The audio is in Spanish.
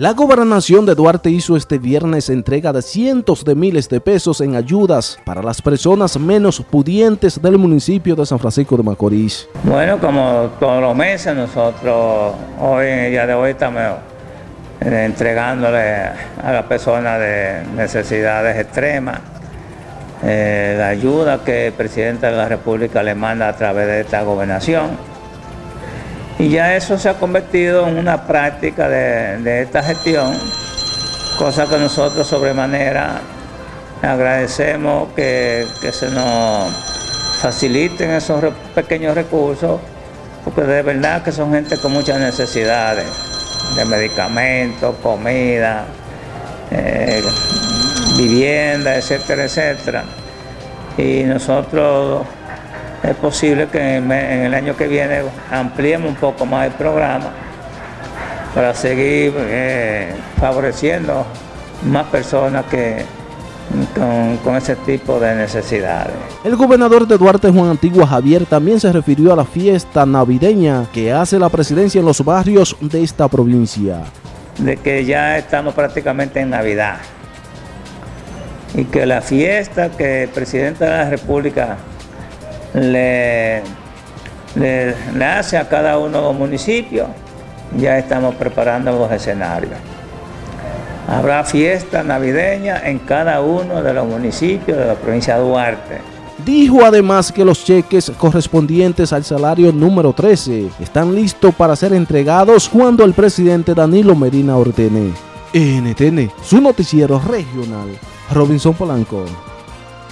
La gobernación de Duarte hizo este viernes entrega de cientos de miles de pesos en ayudas para las personas menos pudientes del municipio de San Francisco de Macorís. Bueno, como todos los meses, nosotros hoy, en el día de hoy, estamos eh, entregándole a las personas de necesidades extremas eh, la ayuda que el presidente de la República le manda a través de esta gobernación. Y ya eso se ha convertido en una práctica de, esta gestión, cosa que nosotros sobremanera agradecemos que, se nos faciliten esos pequeños recursos, porque de verdad que son gente con muchas necesidades de medicamentos, comida, eh, vivienda, etcétera, etcétera. Y nosotros es posible que en el año que viene ampliemos un poco más el programa para seguir eh, favoreciendo más personas que con, ese tipo de necesidades. El gobernador de Duarte, Juan Antigua Javier, también se refirió a la fiesta navideña que hace la presidencia en los barrios de esta provincia. De que ya estamos prácticamente en Navidad y que la fiesta que el presidente de la República le, le, hace a cada uno de los municipios, ya estamos preparando los escenarios. Habrá fiesta navideña en cada uno de los municipios de la provincia de Duarte. Dijo además que los cheques correspondientes al salario número 13 están listos para ser entregados cuando el presidente Danilo Medina ordene. NTN, su noticiero regional, Robinson Polanco.